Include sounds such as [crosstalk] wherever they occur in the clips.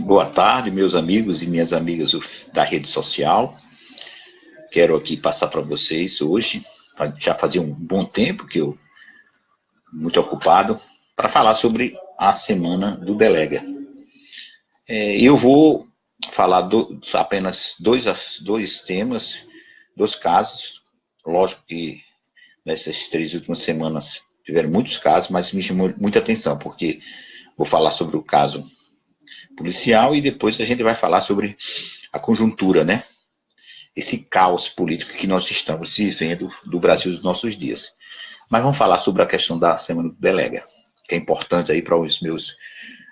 Boa tarde, meus amigos e minhas amigas da rede social. Quero aqui passar para vocês hoje, já fazia um bom tempo que eu muito ocupado, para falar sobre a semana do Delega. É, eu vou falar do, apenas dois, dois temas, dois casos. Lógico que nessas três últimas semanas tiveram muitos casos, mas me chamou muita atenção, porque vou falar sobre o caso policial e depois a gente vai falar sobre a conjuntura, né? Esse caos político que nós estamos vivendo do Brasil dos nossos dias. Mas vamos falar sobre a questão da Semana do Delega, que é importante aí para os meus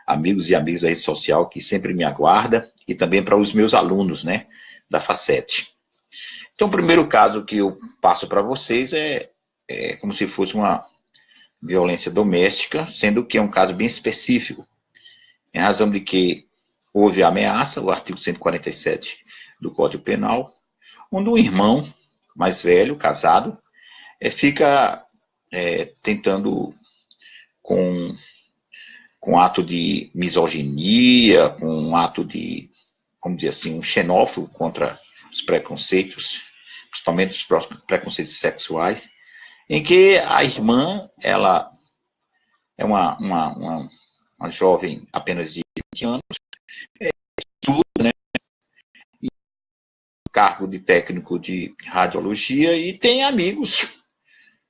amigos e amigas da rede social que sempre me aguarda e também para os meus alunos, né, da Facete. Então, o primeiro caso que eu passo para vocês é, é como se fosse uma violência doméstica, sendo que é um caso bem específico, em razão de que houve ameaça, o artigo 147 do Código Penal, onde o irmão mais velho, casado, é, fica é, tentando com, com ato de misoginia, com um ato de, vamos dizer assim, um xenófobo contra os preconceitos, principalmente os preconceitos sexuais, em que a irmã, ela é uma, uma, uma uma jovem apenas de 20 anos, é, estuda, né? E cargo de técnico de radiologia e tem amigos,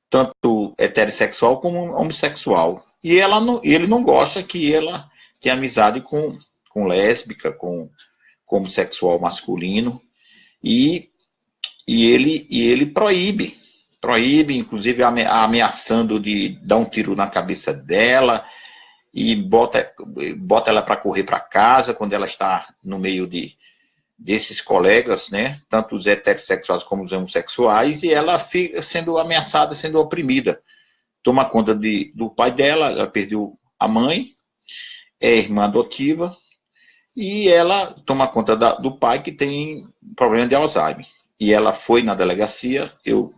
tanto heterossexual como homossexual. E ela não, ele não gosta que ela tenha amizade com, com lésbica, com, com homossexual masculino, e, e, ele, e ele proíbe, proíbe, inclusive ameaçando de dar um tiro na cabeça dela, e bota, bota ela para correr para casa quando ela está no meio de desses colegas, né, tanto os heterossexuais como os homossexuais, e ela fica sendo ameaçada, sendo oprimida. Toma conta de, do pai dela, ela perdeu a mãe, é irmã adotiva, e ela toma conta da, do pai que tem problema de Alzheimer. E ela foi na delegacia, eu,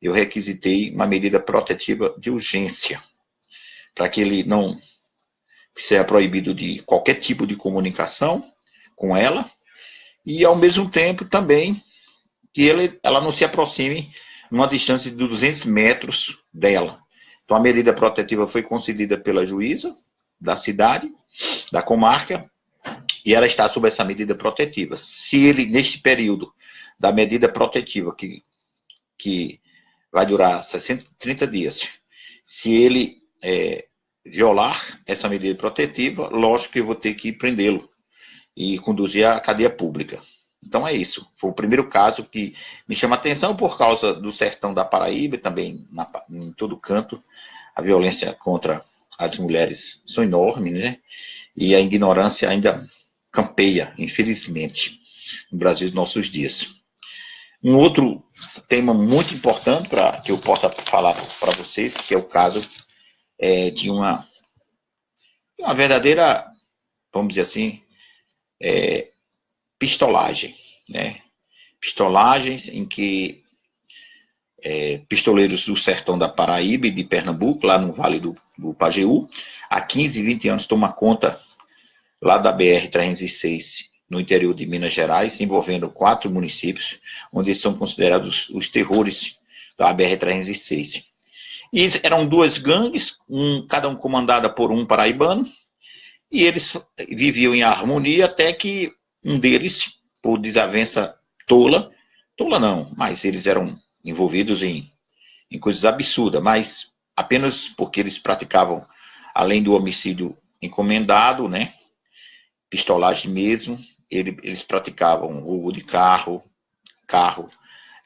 eu requisitei uma medida protetiva de urgência para que ele não seja proibido de qualquer tipo de comunicação com ela, e ao mesmo tempo também que ele, ela não se aproxime numa distância de 200 metros dela. Então a medida protetiva foi concedida pela juíza da cidade, da comarca, e ela está sob essa medida protetiva. Se ele, neste período da medida protetiva, que, que vai durar 60, 30 dias, se ele é, violar essa medida protetiva, lógico que eu vou ter que prendê-lo e conduzir à cadeia pública. Então é isso. Foi o primeiro caso que me chama atenção por causa do sertão da Paraíba, também na, em todo canto, a violência contra as mulheres são enormes, né? E a ignorância ainda campeia, infelizmente, no Brasil dos nossos dias. Um outro tema muito importante para que eu possa falar para vocês, que é o caso é, de uma, uma verdadeira, vamos dizer assim, é, pistolagem, né? Pistolagens em que é, pistoleiros do sertão da Paraíba e de Pernambuco, lá no Vale do, do Pajeú, há 15, 20 anos toma conta lá da BR-306, no interior de Minas Gerais, envolvendo quatro municípios, onde são considerados os terrores da BR-306. E eram duas gangues, um, cada um comandada por um paraibano, e eles viviam em harmonia até que um deles, por desavença tola, tola não, mas eles eram envolvidos em, em coisas absurdas, mas apenas porque eles praticavam, além do homicídio encomendado, né, pistolagem mesmo, ele, eles praticavam roubo de carro, carro,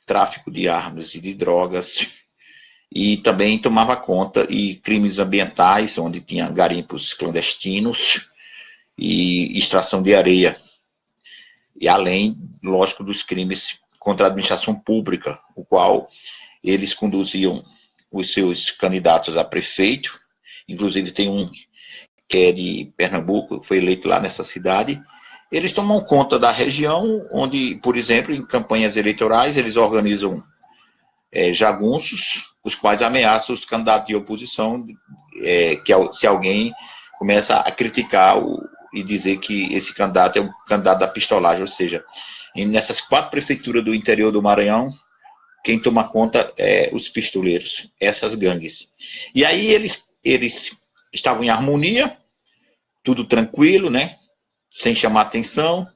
tráfico de armas e de drogas, e também tomava conta e crimes ambientais, onde tinha garimpos clandestinos e extração de areia. E além, lógico, dos crimes contra a administração pública, o qual eles conduziam os seus candidatos a prefeito, inclusive tem um que é de Pernambuco, foi eleito lá nessa cidade, eles tomam conta da região, onde, por exemplo, em campanhas eleitorais, eles organizam é, jagunços, os quais ameaçam os candidatos de oposição, é, que se alguém começa a criticar o, e dizer que esse candidato é um candidato da pistolagem, ou seja, nessas quatro prefeituras do interior do Maranhão, quem toma conta é os pistoleiros, essas gangues. E aí eles, eles estavam em harmonia, tudo tranquilo, né? Sem chamar atenção.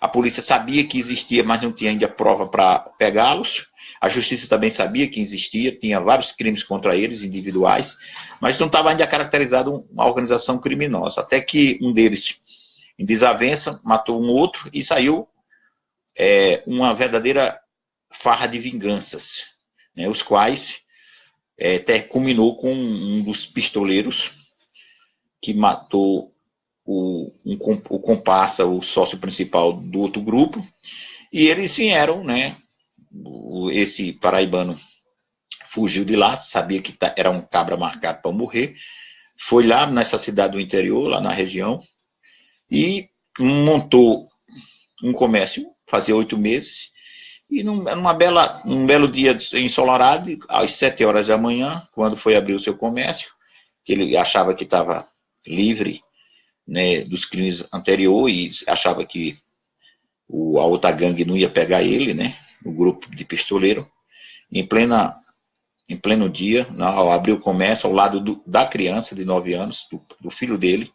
A polícia sabia que existia, mas não tinha ainda prova para pegá-los. A justiça também sabia que existia, tinha vários crimes contra eles, individuais, mas não estava ainda caracterizado uma organização criminosa. Até que um deles, em desavença, matou um outro e saiu é, uma verdadeira farra de vinganças, né, os quais é, até culminou com um dos pistoleiros que matou o, um, o comparsa, o sócio principal do outro grupo, e eles vieram, né, esse paraibano fugiu de lá, sabia que tá, era um cabra marcado para morrer, foi lá nessa cidade do interior, lá na região, e montou um comércio, fazia oito meses, e num, numa bela, num belo dia ensolarado, às sete horas da manhã, quando foi abrir o seu comércio, que ele achava que estava livre né, dos crimes anteriores e achava que o, a outra gangue não ia pegar ele, né, o grupo de pistoleiro, em plena em pleno dia, ao abrir o comércio, ao lado do, da criança de 9 anos, do, do filho dele,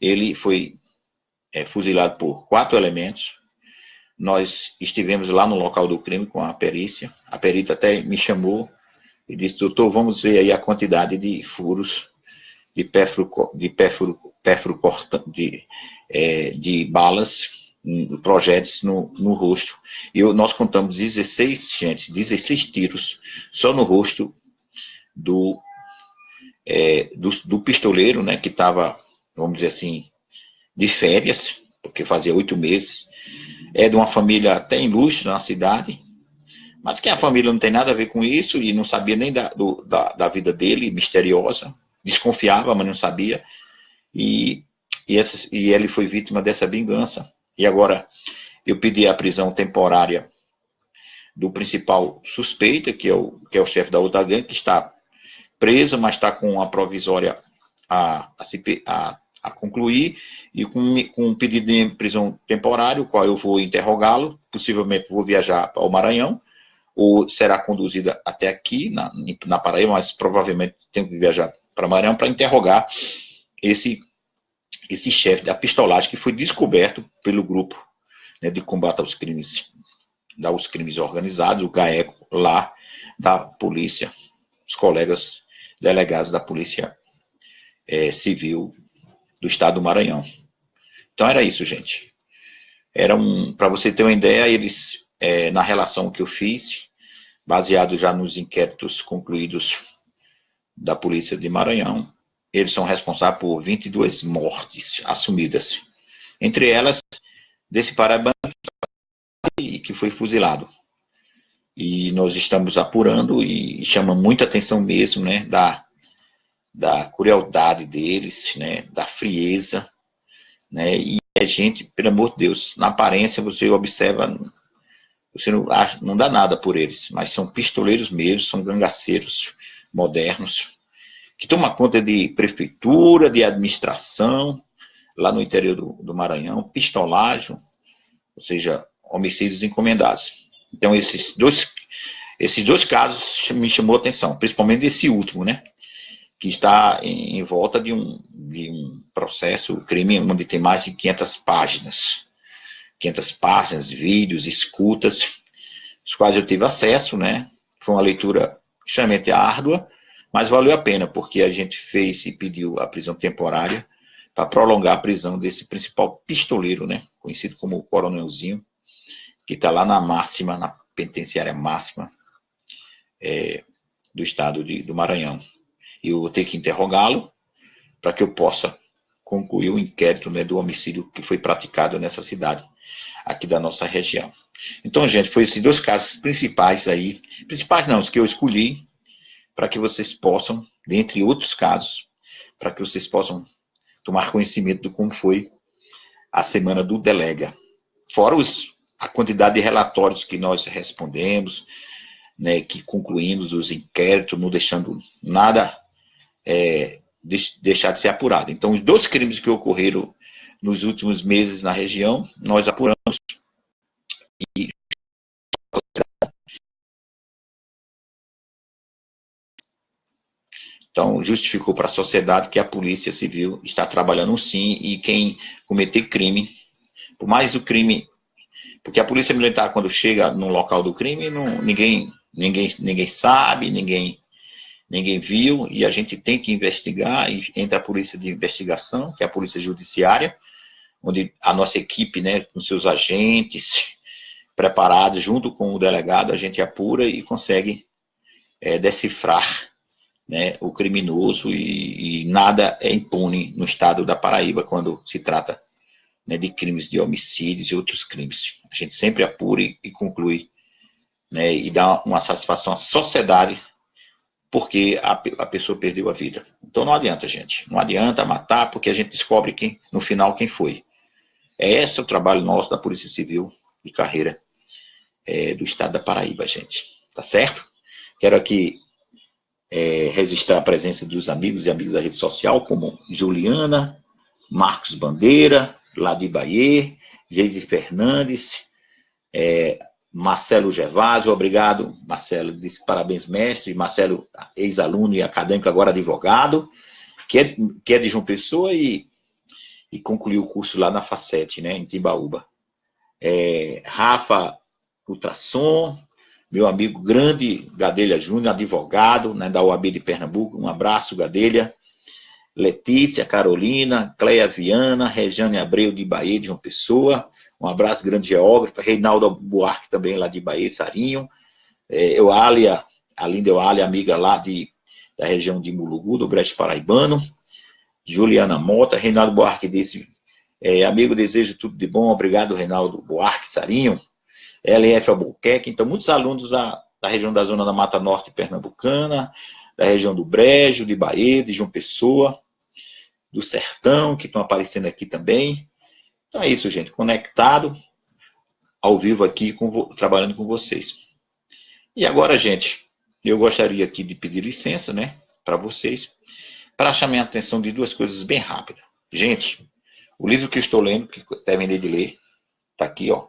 ele foi é, fuzilado por quatro elementos. Nós estivemos lá no local do crime com a perícia. A perita até me chamou e disse, doutor, vamos ver aí a quantidade de furos de pérfuro, de pérfuro, pérfuro de, é, de balas projéteis no, no rosto. E nós contamos 16, gente, 16 tiros só no rosto do, é, do, do, pistoleiro, né, que estava, vamos dizer assim, de férias, porque fazia oito meses. É de uma família até ilustre na cidade, mas que a família não tem nada a ver com isso e não sabia nem da, do, da, da vida dele, misteriosa. Desconfiava, mas não sabia. E, e, essa, e ele foi vítima dessa vingança. E agora eu pedi a prisão temporária do principal suspeito, que é o, que é o chefe da outra que está preso, mas está com a provisória a, a, a, a concluir, e com, com um pedido de prisão temporária, o qual eu vou interrogá-lo, possivelmente vou viajar ao Maranhão, ou será conduzida até aqui, na, na Paraíba, mas provavelmente tenho que viajar para Maranhão para interrogar esse esse chefe da pistolagem que foi descoberto pelo grupo né, de combate aos crimes, aos crimes organizados, o GAECO, lá da polícia, os colegas delegados da polícia é, civil do estado do Maranhão. Então era isso, gente. Era um, para você ter uma ideia, eles, é, na relação que eu fiz, baseado já nos inquéritos concluídos da polícia de Maranhão, eles são responsáveis por 22 mortes assumidas. Entre elas, desse paraibano que foi fuzilado. E nós estamos apurando e chama muita atenção mesmo, né, da, da crueldade deles, né, da frieza, né, e é gente, pelo amor de Deus, na aparência você observa, você não, não dá nada por eles, mas são pistoleiros mesmo, são gangaceiros modernos, que toma conta de prefeitura, de administração, lá no interior do, do Maranhão, pistolagem, ou seja, homicídios encomendados. Então, esses dois, esses dois casos me chamou a atenção, principalmente esse último, né? Que está em, em volta de um, de um processo, crime, onde tem mais de 500 páginas. 500 páginas, vídeos, escutas, os quais eu tive acesso, né? Foi uma leitura extremamente árdua, mas valeu a pena, porque a gente fez e pediu a prisão temporária para prolongar a prisão desse principal pistoleiro, né? Conhecido como Coronelzinho, que está lá na máxima, na penitenciária máxima é, do estado de, do Maranhão. E eu vou ter que interrogá-lo para que eu possa concluir o inquérito né, do homicídio que foi praticado nessa cidade, aqui da nossa região. Então, gente, foi esses dois casos principais aí, principais não, os que eu escolhi, para que vocês possam, dentre outros casos, para que vocês possam tomar conhecimento de como foi a semana do Delega. Fora os, a quantidade de relatórios que nós respondemos, né, que concluímos os inquéritos, não deixando nada é, de, deixar de ser apurado. Então, os dois crimes que ocorreram nos últimos meses na região, nós apuramos e Então, justificou para a sociedade que a Polícia Civil está trabalhando sim e quem cometer crime, por mais o crime, porque a Polícia Militar, quando chega no local do crime, não, ninguém, ninguém, ninguém sabe, ninguém, ninguém viu, e a gente tem que investigar, e entra a Polícia de Investigação, que é a Polícia Judiciária, onde a nossa equipe, né, com seus agentes preparados, junto com o delegado, a gente apura e consegue é, decifrar né, o criminoso e, e, nada é impune no estado da Paraíba quando se trata né, de crimes de homicídios e outros crimes. A gente sempre apura e, conclui né, e dá uma satisfação à sociedade porque a, a, pessoa perdeu a vida. Então não adianta, gente. Não adianta matar porque a gente descobre quem, no final quem foi. É esse o trabalho nosso da Polícia Civil de carreira é, do estado da Paraíba, gente. Tá certo? Quero aqui é, registrar a presença dos amigos e amigas da rede social, como Juliana, Marcos Bandeira, Ladi Baie, Geise Fernandes, é, Marcelo Gervásio, obrigado, Marcelo, disse parabéns, mestre, Marcelo, ex-aluno e acadêmico, agora advogado, que é, que é de João Pessoa e, e concluiu o curso lá na Facete, né, em Timbaúba. É, Rafa Ultrassom, meu amigo grande Gadelha Júnior, advogado né, da OAB de Pernambuco, um abraço, Gadelha. Letícia, Carolina, Cleia Viana, Regiane Abreu de Bahia, de João Pessoa, um abraço, grande geógrafo, Reinaldo Buarque também lá de Bahia, Sarinho, é, Euália, a linda Euália, amiga lá de, da região de Mulugu, do Breste Paraibano, Juliana Mota, Reinaldo Buarque disse, é, amigo, desejo tudo de bom, obrigado, Reinaldo Buarque, Sarinho, LF Albuquerque, então muitos alunos da, da região da zona da Mata Norte Pernambucana, da região do Brejo, de Bahia, de João Pessoa, do Sertão, que estão aparecendo aqui também. Então é isso, gente, conectado, ao vivo aqui, com, trabalhando com vocês. E agora, gente, eu gostaria aqui de pedir licença, né, para vocês, para chamar a atenção de duas coisas bem rápidas. Gente, o livro que estou lendo, que terminei de ler, está aqui, ó,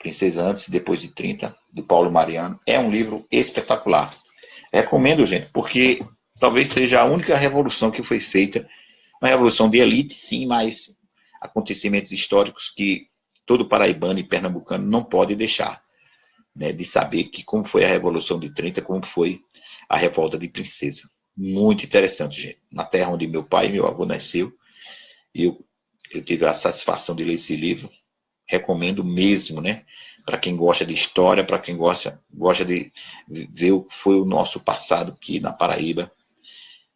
Princesa Antes e Depois de 30, do Paulo Mariano. É um livro espetacular. Recomendo, gente, porque talvez seja a única revolução que foi feita, uma revolução de elite, sim, mas acontecimentos históricos que todo paraibano e pernambucano não pode deixar né, de saber que como foi a Revolução de 30, como foi a Revolta de Princesa. Muito interessante, gente. Na terra onde meu pai e meu avô nasceu, eu, eu tive a satisfação de ler esse livro recomendo mesmo, né? Para quem gosta de história, para quem gosta, gosta de ver o que foi o nosso passado aqui na Paraíba,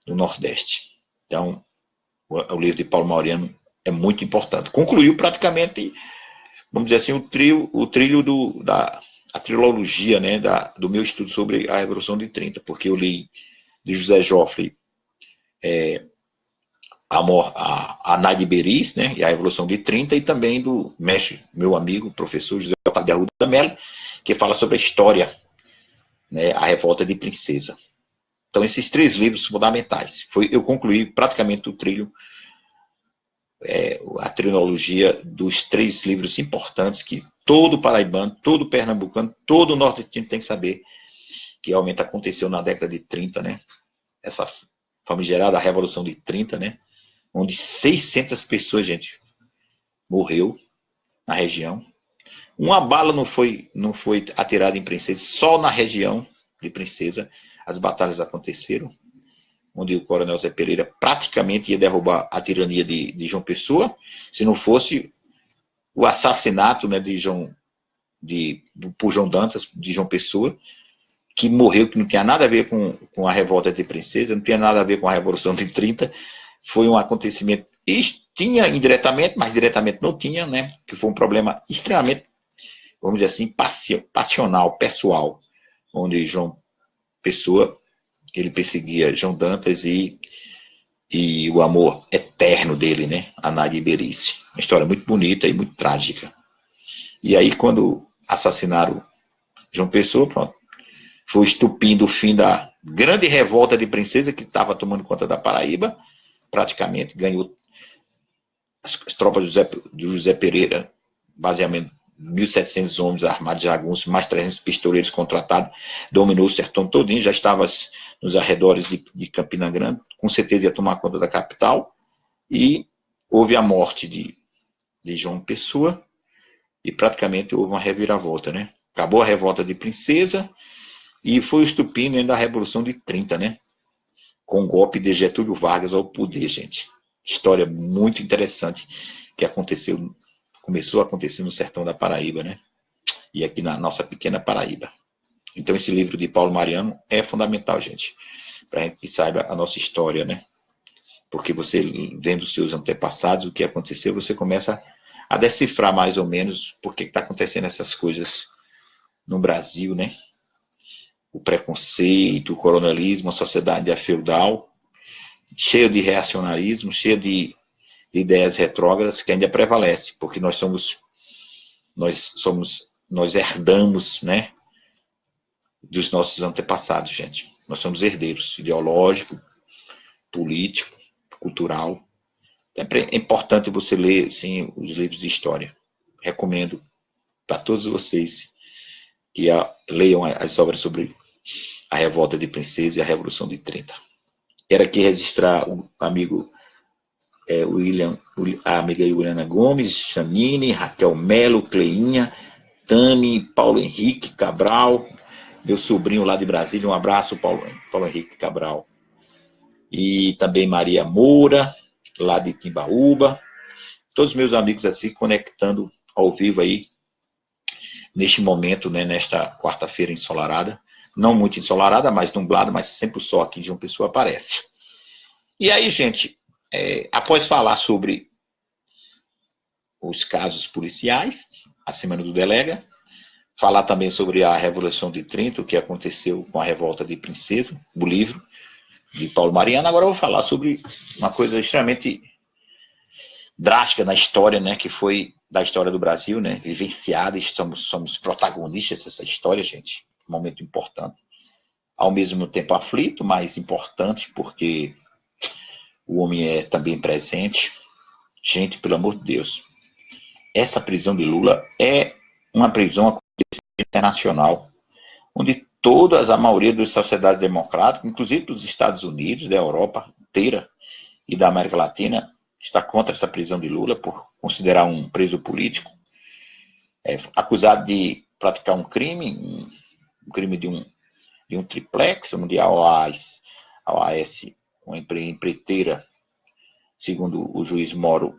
no Nordeste. Então, o, livro de Paulo Mauriano é muito importante. Concluiu praticamente, vamos dizer assim, o trilho, o trilho do, da a trilogia né, da, do meu estudo sobre a Revolução de 30, porque eu li de José Joffre é, a, a Nadi Beris, né, e a Revolução de 30, e também do mestre, meu amigo, professor José Otávio Arruda Mello, que fala sobre a história, né, a Revolta de Princesa. Então, esses três livros fundamentais. Foi, eu concluí praticamente o trilho, é, a trilogia dos três livros importantes que todo paraibano, todo pernambucano, todo nordestino tem que saber que realmente aconteceu na década de 30, né? Essa famigerada Revolução de 30, né? Onde 600 pessoas, gente, morreu na região. Uma bala não foi, não foi atirada em Princesa, só na região de Princesa as batalhas aconteceram, onde o coronel Zé Pereira praticamente ia derrubar a tirania de, de João Pessoa, se não fosse o assassinato né, de João, de, por João Dantas, de João Pessoa, que morreu, que não tinha nada a ver com, com a revolta de Princesa, não tinha nada a ver com a Revolução de 30, foi um acontecimento, tinha indiretamente, mas diretamente não tinha, né? Que foi um problema extremamente, vamos dizer assim, passional, pessoal, onde João Pessoa, ele perseguia João Dantas e, e o amor eterno dele, né? A Nádia Iberice. Uma história muito bonita e muito trágica. E aí, quando assassinaram João Pessoa, pronto, foi o fim da grande revolta de princesa que estava tomando conta da Paraíba, praticamente ganhou as, as tropas do José, do José Pereira, baseamento 1.700 homens armados de jagunços, mais 300 pistoleiros contratados, dominou o sertão todinho, já estava nos arredores de, de Campina Grande, com certeza ia tomar conta da capital, e houve a morte de, de João Pessoa, e praticamente houve uma reviravolta, né? Acabou a revolta de Princesa, e foi o estupim da Revolução de 30, né? Com o golpe de Getúlio Vargas ao poder, gente. História muito interessante que aconteceu começou a acontecer no sertão da Paraíba, né? E aqui na nossa pequena Paraíba. Então esse livro de Paulo Mariano é fundamental, gente, para a gente saiba a nossa história, né? Porque você, vendo seus antepassados, o que aconteceu, você começa a decifrar mais ou menos por que está acontecendo essas coisas no Brasil, né? O preconceito, o coronelismo, a sociedade feudal, cheio de reacionarismo, cheio de ideias retrógradas que ainda prevalece, porque nós somos nós somos nós herdamos, né, dos nossos antepassados, gente. Nós somos herdeiros ideológico, político, cultural. É importante você ler sim os livros de história. Recomendo para todos vocês que a, leiam as obras sobre a revolta de princesa e a revolução de 30. Quero aqui registrar o amigo é, William, a amiga Juliana Gomes, Janine, Raquel Melo, Cleinha, Tami, Paulo Henrique Cabral, meu sobrinho lá de Brasília, um abraço, Paulo, Paulo Henrique Cabral. E também Maria Moura, lá de Timbaúba. Todos meus amigos assim, conectando ao vivo aí, neste momento, né, nesta quarta-feira ensolarada. Não muito ensolarada, mais nublada, mas sempre o sol aqui de uma pessoa aparece. E aí, gente, é, após falar sobre os casos policiais, a semana do delega, falar também sobre a Revolução de 30, o que aconteceu com a revolta de Princesa, do livro de Paulo Mariano. Agora eu vou falar sobre uma coisa extremamente drástica na história, né, que foi da história do Brasil, né, vivenciada, estamos, somos protagonistas dessa história, gente, momento importante. Ao mesmo tempo aflito, mas importante, porque o homem é também presente. Gente, pelo amor de Deus, essa prisão de Lula é uma prisão internacional, onde todas, a maioria das sociedades democráticas, inclusive dos Estados Unidos, da Europa inteira e da América Latina, está contra essa prisão de Lula por considerar um preso político, é, acusado de praticar um crime, um, crime de um, de um triplex, onde a OAS, a OAS uma empreiteira, segundo o juiz Moro,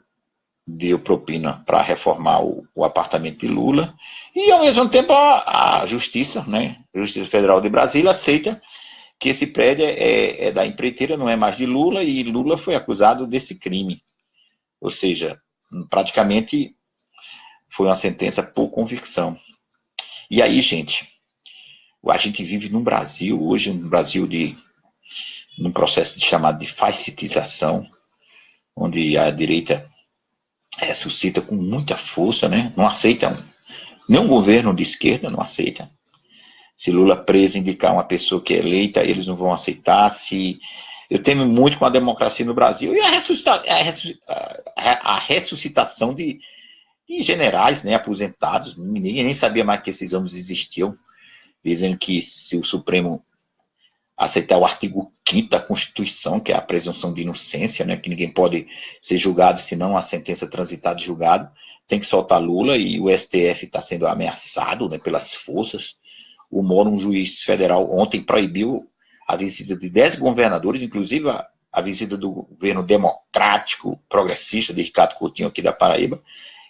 deu propina para reformar o, o, apartamento de Lula, e ao mesmo tempo a, a, Justiça, né, Justiça Federal de Brasília, aceita que esse prédio é, é, da empreiteira, não é mais de Lula, e Lula foi acusado desse crime. Ou seja, praticamente foi uma sentença por convicção. E aí, gente, a gente vive num Brasil, hoje, um Brasil de num processo de chamado de fascitização, onde a direita ressuscita com muita força, né? Não aceita um, nenhum governo de esquerda não aceita. Se Lula preso indicar uma pessoa que é eleita, eles não vão aceitar. Se eu temo muito com a democracia no Brasil e a, ressuscita, a, a ressuscitação de, de, generais, né, aposentados. Ninguém nem sabia mais que esses homens existiam, dizendo que se o Supremo aceitar o artigo 5 da Constituição, que é a presunção de inocência, né, que ninguém pode ser julgado senão a sentença transitada de julgado, tem que soltar Lula e o STF está sendo ameaçado né, pelas forças. O Moro, um juiz federal, ontem proibiu a visita de 10 governadores, inclusive a, a visita do governo democrático progressista de Ricardo Coutinho aqui da Paraíba,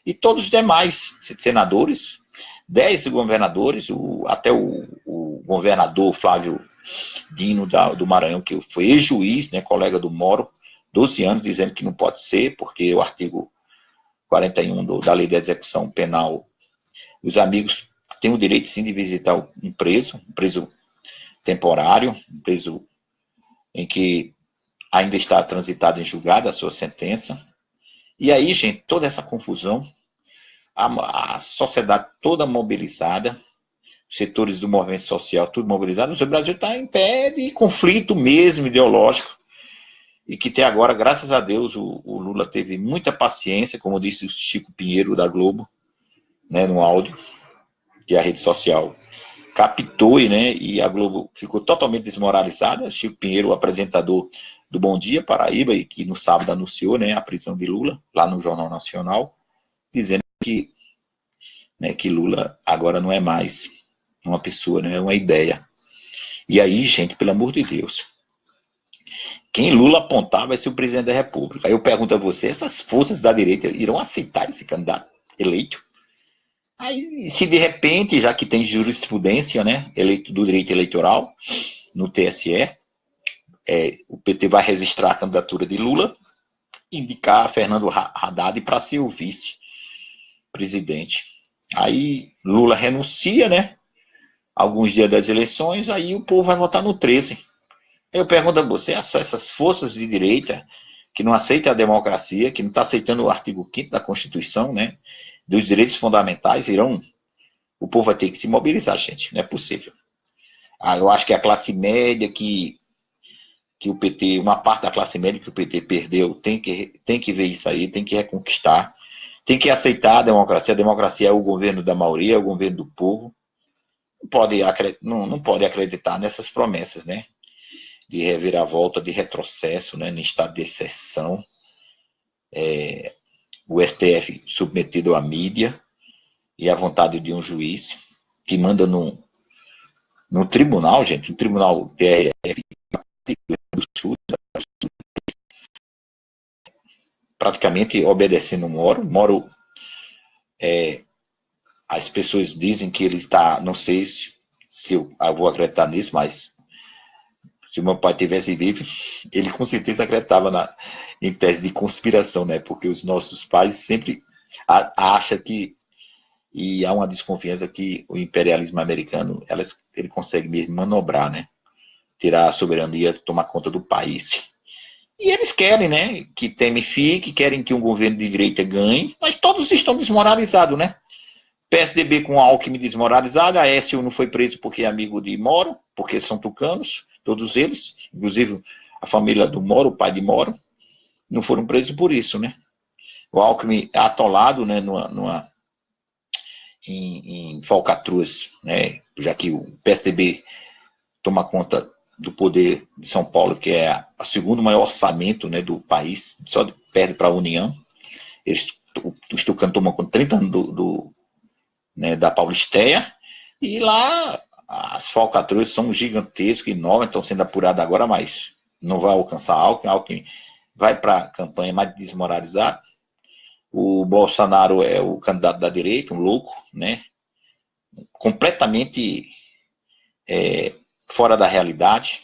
e todos os demais senadores, 10 governadores, o, até o, o governador Flávio Dino da, do Maranhão, que foi ex-juiz, né, colega do Moro, 12 anos, dizendo que não pode ser, porque o artigo 41 do, da Lei de Execução Penal, os amigos têm o direito sim de visitar um preso, um preso temporário, um preso em que ainda está transitado em julgado a sua sentença. E aí, gente, toda essa confusão, a, a sociedade toda mobilizada, setores do movimento social, tudo mobilizado, o Brasil está em pé de conflito mesmo ideológico. e que até agora, graças a Deus, o, o, Lula teve muita paciência, como disse o Chico Pinheiro da Globo, né, no áudio, que a rede social captou, né, e a Globo ficou totalmente desmoralizada. Chico Pinheiro, o apresentador do Bom Dia Paraíba, e que no sábado anunciou né, a prisão de Lula, lá no Jornal Nacional, dizendo que, né, que Lula agora não é mais uma pessoa, não é uma ideia. E aí, gente, pelo amor de Deus, quem Lula apontar vai ser o presidente da República. Aí eu pergunto a você, essas forças da direita irão aceitar esse candidato eleito? Aí, se de repente, já que tem jurisprudência, né, eleito do direito eleitoral no TSE, é, o PT vai registrar a candidatura de Lula, indicar Fernando Haddad para ser o vice-presidente. Aí Lula renuncia, né? Alguns dias das eleições, aí o povo vai votar no 13. Eu pergunto a você, essas forças de direita que não aceitam a democracia, que não está aceitando o artigo 5 da Constituição, né? Dos direitos fundamentais, irão. O povo vai ter que se mobilizar, gente. Não é possível. Ah, eu acho que a classe média que que o PT, uma parte da classe média que o PT perdeu, tem que, tem que ver isso aí, tem que reconquistar, tem que aceitar a democracia. A democracia é o governo da maioria, é o governo do povo. Não pode, não, não pode acreditar nessas promessas, né? De reviravolta, de retrocesso, né? No estado de exceção. É, o STF submetido à mídia e à vontade de um juiz que manda no, no tribunal, gente, no tribunal TRF, praticamente obedecendo Moro. Moro, é, as pessoas dizem que ele está, não sei se, se eu, eu, vou acreditar nisso, mas se meu pai tivesse vivo, [laughs] ele com certeza acreditava na, em tese de conspiração, né? Porque os nossos pais sempre acham que e há uma desconfiança que o imperialismo americano elas, ele consegue mesmo manobrar, né? tirar a soberania, tomar conta do país. E eles querem, né, que Temer fique, querem que um governo de direita ganhe, mas todos estão desmoralizados, né? PSDB com Alckmin desmoralizado, a Écio não foi preso porque é amigo de Moro, porque são tucanos, todos eles, inclusive a família do Moro, o pai de Moro, não foram presos por isso, né? O Alckmin é atolado, né, numa, numa em, em falcatruas, né, já que o PSDB toma conta do poder de São Paulo, que é o segundo maior orçamento né, do país, só perde para a União. Eles, o, o Estucano toma com 30 anos do, do né, da Paulisteia, e lá as falcatruas são gigantescas, enormes, estão sendo apuradas agora, mas não vai alcançar Alckmin. Alckmin vai para a campanha mais desmoralizada. O Bolsonaro é o candidato da direita, um louco, né? Completamente é, fora da realidade.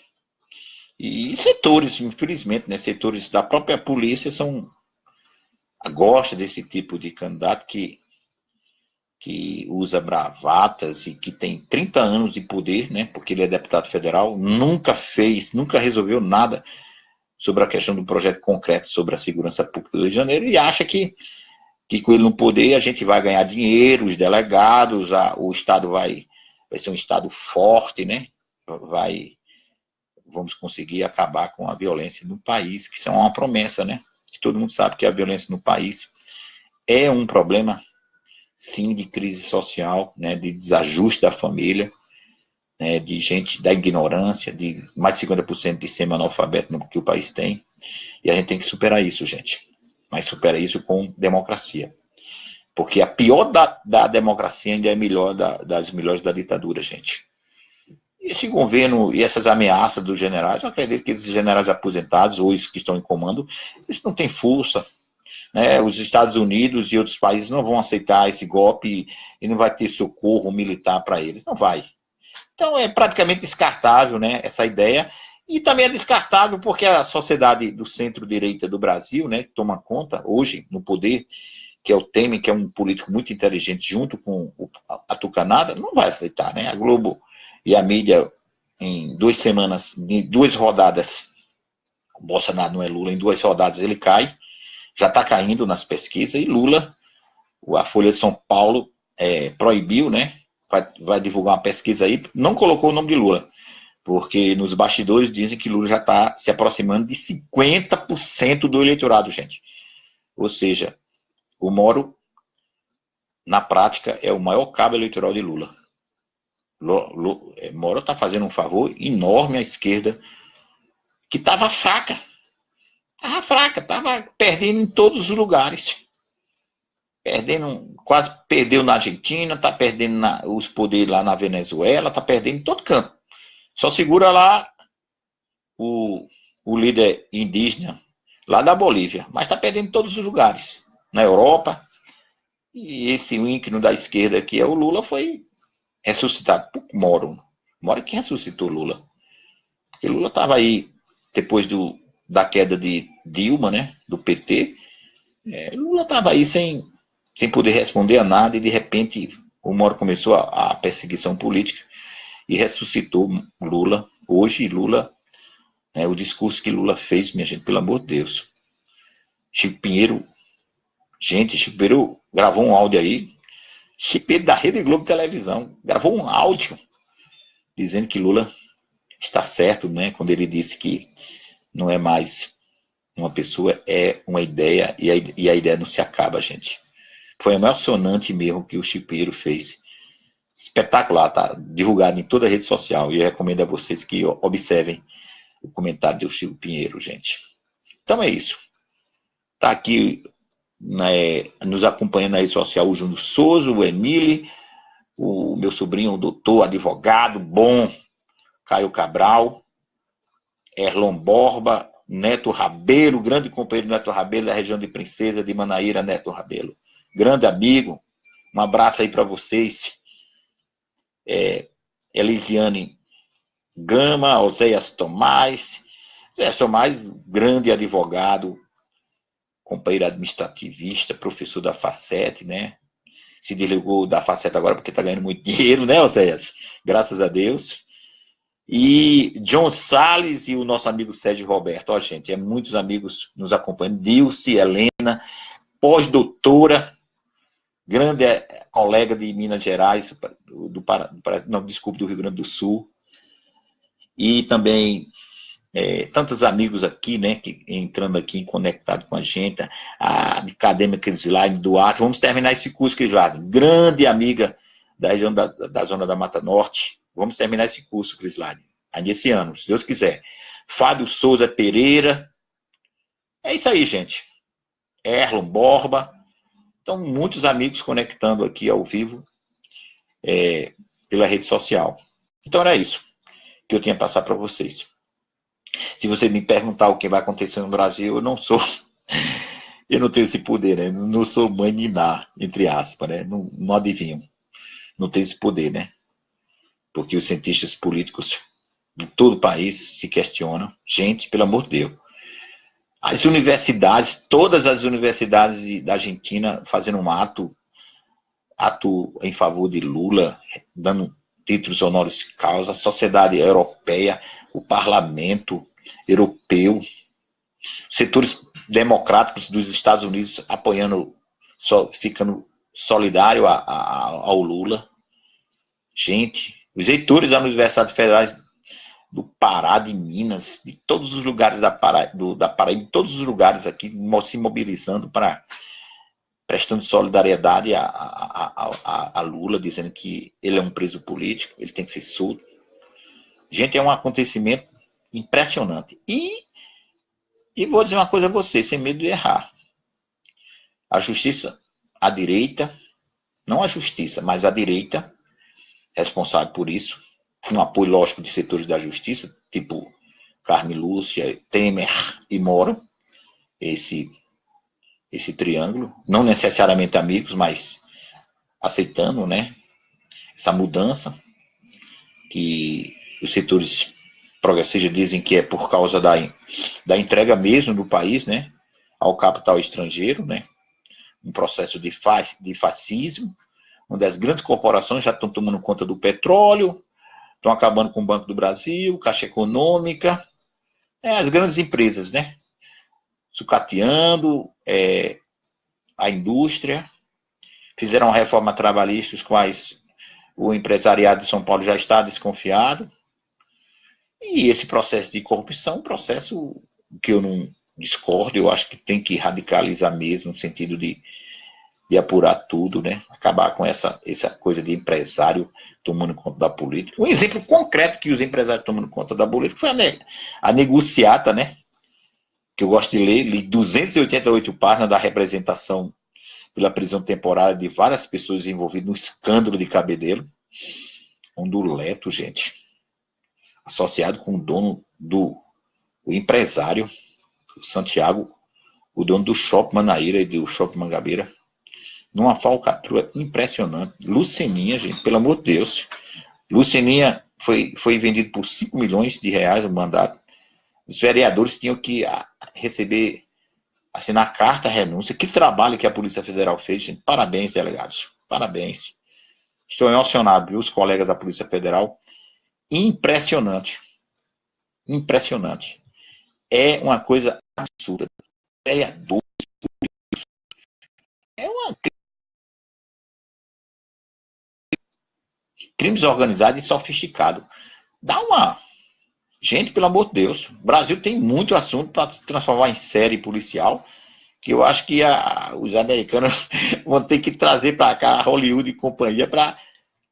E setores, infelizmente, né, setores da própria polícia são gosta desse tipo de candidato que, que usa bravatas e que tem 30 anos de poder, né, porque ele é deputado federal, nunca fez, nunca resolveu nada sobre a questão do projeto concreto sobre a segurança pública do Rio de Janeiro e acha que, que com ele no poder a gente vai ganhar dinheiro, os delegados, a, o Estado vai, vai ser um Estado forte, né? Vai vamos conseguir acabar com a violência no país, que isso é uma promessa, né? Que todo mundo sabe que a violência no país é um problema, sim, de crise social, né? De desajuste da família, né? De gente da ignorância, de mais de 50% de semi-analfabeto que o país tem. E a gente tem que superar isso, gente. Mas supera isso com democracia. Porque a pior da, da democracia ainda é melhor da, das melhores da ditadura, gente esse governo e essas ameaças dos generais, eu acredito que esses generais aposentados, ou os que estão em comando, eles não têm força. Né? Os Estados Unidos e outros países não vão aceitar esse golpe e não vai ter socorro militar para eles. Não vai. Então é praticamente descartável né, essa ideia. E também é descartável porque a sociedade do centro-direita do Brasil, né, que toma conta hoje no poder, que é o Temer, que é um político muito inteligente, junto com a Tucanada, não vai aceitar. Né? A Globo e a mídia, em duas semanas, em duas rodadas, Bolsonaro não é Lula, em duas rodadas ele cai, já está caindo nas pesquisas, e Lula, a Folha de São Paulo é, proibiu, né? Vai, vai, divulgar uma pesquisa aí, não colocou o nome de Lula, Porque nos bastidores dizem que Lula já está se aproximando de 50% do eleitorado, gente. Ou seja, o Moro, na prática, é o maior cabo eleitoral de Lula. É, Moro está fazendo um favor enorme à esquerda, que estava fraca. Estava fraca, estava perdendo em todos os lugares. Perdendo, quase perdeu na Argentina, está perdendo na, os poderes lá na Venezuela, está perdendo em todo canto. Só segura lá o, o líder indígena, lá da Bolívia, mas está perdendo em todos os lugares. Na Europa, e esse ínclino da esquerda que é o Lula foi ressuscitado por Moro. Moro que ressuscitou Lula. Porque Lula estava aí, depois do, da queda de Dilma, né, do PT, é, Lula estava aí sem, sem poder responder a nada e de repente o Moro começou a, a perseguição política e ressuscitou Lula. Hoje Lula, né, o discurso que Lula fez, minha gente, pelo amor de Deus. Chico Pinheiro, gente, Chico Pinheiro gravou um áudio aí Chip da Rede Globo Televisão gravou um áudio dizendo que Lula está certo, né? Quando ele disse que não é mais uma pessoa, é uma ideia e a, e a ideia não se acaba, gente. Foi emocionante mesmo que o Chipeiro fez. Espetacular, tá? Divulgado em toda a rede social. E eu recomendo a vocês que observem o comentário do Chico Pinheiro, gente. Então é isso. Tá aqui né, nos acompanhando na rede social o Júnior Souza, o Emile, o meu sobrinho, o doutor, advogado, bom, Caio Cabral, Erlon Borba, Neto Rabelo, grande companheiro Neto Rabelo da região de Princesa de Manaíra, Neto Rabelo. Grande amigo, um abraço aí para vocês. É, Elisiane Gama, Oséias Tomás, Oséias Tomás, grande advogado, companheiro administrativista, professor da Facete, né? Se desligou da Facete agora porque está ganhando muito [laughs] dinheiro, né, Oséias? Graças a Deus. E John Salles e o nosso amigo Sérgio Roberto. Ó, gente, é muitos amigos nos acompanhando. Dilce, Helena, pós-doutora, grande é, colega de Minas Gerais, do, do, não, desculpe, do Rio Grande do Sul. E também é, tantos amigos aqui, né, que, entrando aqui, conectado com a gente, a acadêmica Crislaine Duarte, vamos terminar esse curso, Crislaine, grande amiga da região da, da zona da Mata Norte, vamos terminar esse curso, Crislaine, ainda esse ano, se Deus quiser. Fábio Souza Pereira, é isso aí, gente. Erlon Borba, então muitos amigos conectando aqui ao vivo é, pela rede social. Então era isso que eu tinha a passar para vocês. Se você me perguntar o que vai acontecer no Brasil, eu não sou. [laughs] Eu não tenho esse poder, né? Não sou mãe Niná, entre aspas, né? Não, não adivinho. Não tenho esse poder, né? Porque os cientistas políticos de todo o país se questionam. Gente, pelo amor de Deus. As universidades, todas as universidades da Argentina fazendo um ato, ato em favor de Lula, dando títulos honoris causa, a sociedade europeia, o parlamento europeu, setores democráticos dos Estados Unidos apoiando, ficando solidário a, a, ao Lula. Gente, os reitores das universidades federais do Pará, de Minas, de todos os lugares da Pará, do, da Paraíba, de todos os lugares aqui, se mobilizando para prestando solidariedade a, a, a, a, Lula, dizendo que ele é um preso político, ele tem que ser solto. Gente, é um acontecimento impressionante. E, e vou dizer uma coisa a você, sem medo de errar. A justiça, a direita, não a justiça, mas a direita, responsável por isso, com apoio lógico de setores da justiça, tipo Carme Lúcia, Temer e Moro, esse esse triângulo, não necessariamente amigos, mas aceitando, né, essa mudança que os setores progressistas dizem que é por causa da, da entrega mesmo do país, né, ao capital estrangeiro, né, um processo de, fa de fascismo, onde as grandes corporações já estão tomando conta do petróleo, estão acabando com o Banco do Brasil, Caixa Econômica, é, as grandes empresas, né, sucateando é, a indústria, fizeram uma reforma trabalhista, os quais o empresariado de São Paulo já está desconfiado. E esse processo de corrupção, um processo que eu não discordo, eu acho que tem que radicalizar mesmo, no sentido de, de apurar tudo, né? Acabar com essa, essa coisa de empresário tomando conta da política. Um exemplo concreto que os empresários tomando conta da política foi a, ne a negociata, né? Que eu gosto de ler, li 288 páginas da representação pela prisão temporária de várias pessoas envolvidas no escândalo de Cabedelo. Um duleto, gente. Associado com o dono do o empresário, o Santiago, o dono do Shopping Manaíra e do Shopping Mangabeira. Numa falcatrua impressionante. Luceninha, gente, pelo amor de Deus. Luceninha foi, foi vendido por 5 milhões de reais o mandato. Os vereadores tinham que ah, receber assinar carta renúncia. Que trabalho que a Polícia Federal fez, gente. Parabéns, delegados. Parabéns. Estou emocionado, viu, os colegas da Polícia Federal. Impressionante. Impressionante. É uma coisa absurda. Vereadores é uma crimes organizados e sofisticados. Dá uma Gente, pelo amor de Deus, o Brasil tem muito assunto para se transformar em série policial, que eu acho que a, os americanos [laughs] vão ter que trazer para cá Hollywood e companhia para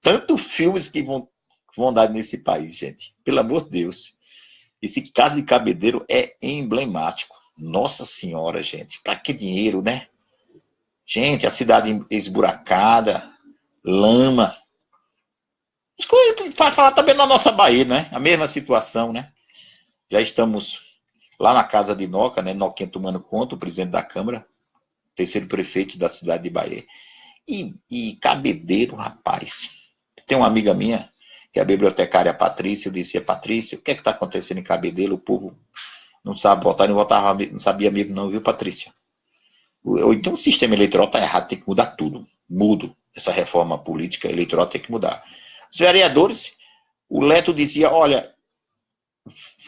tanto filmes que vão, dar nesse país, gente. Pelo amor de Deus. Esse caso de Cabedeiro é emblemático. Nossa Senhora, gente. Para que dinheiro, né? Gente, a cidade esburacada, lama, para falar também na nossa Bahia, né? A mesma situação, né? Já estamos lá na casa de Noca, né? Noquinha tomando conta, o presidente da Câmara, terceiro prefeito da cidade de Bahia. E, e cabedeiro, rapaz. Tem uma amiga minha, que é a bibliotecária Patrícia, eu disse, Patrícia, o que é que está acontecendo em Cabedeiro? O povo não sabe votar, não, votava, não sabia mesmo não, viu, Patrícia? Então o sistema eleitoral está errado, tem que mudar tudo. Mudo. Essa reforma política eleitoral tem que mudar. Os vereadores, o Leto dizia, olha,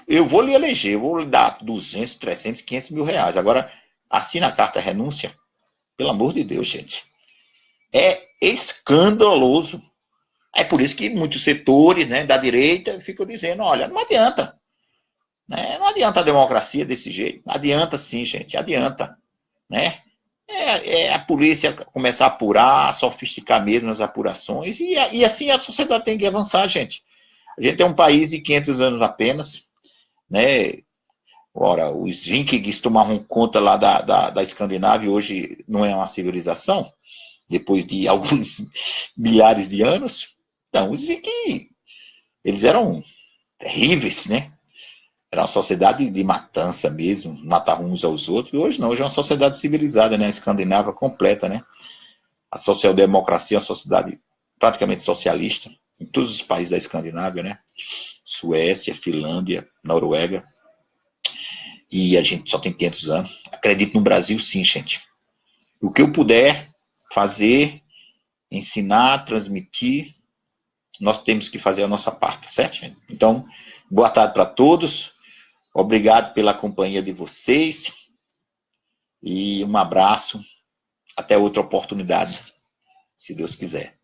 eu vou lhe eleger, eu vou lhe dar 200, 300, 500 mil reais. Agora, assina a carta renúncia. Pelo amor de Deus, gente. É escandaloso. É por isso que muitos setores né, da direita ficam dizendo, olha, não adianta. Né? Não adianta a democracia desse jeito. Adianta sim, gente, adianta. Né? é, é, a polícia começar a apurar, sofisticar mesmo as apurações, e, e assim a sociedade tem que avançar, gente. A gente é um país de 500 anos apenas, né? Ora, os vikings tomavam conta lá da, da, da Escandinávia, hoje não é uma civilização, depois de [laughs] alguns milhares de anos. Então, os vikings, eles eram terríveis, né? Era uma sociedade de matança mesmo, matar uns aos outros. E hoje não, hoje é uma sociedade civilizada, né? Escandinava completa, né? A social-democracia é uma sociedade praticamente socialista em todos os países da Escandinávia, né? Suécia, Finlândia, Noruega. E a gente só tem 500 anos. Acredito no Brasil, sim, gente. O que eu puder fazer, ensinar, transmitir, nós temos que fazer a nossa parte, certo? Então, boa tarde para todos. Obrigado pela companhia de vocês. E um abraço. Até outra oportunidade, se Deus quiser.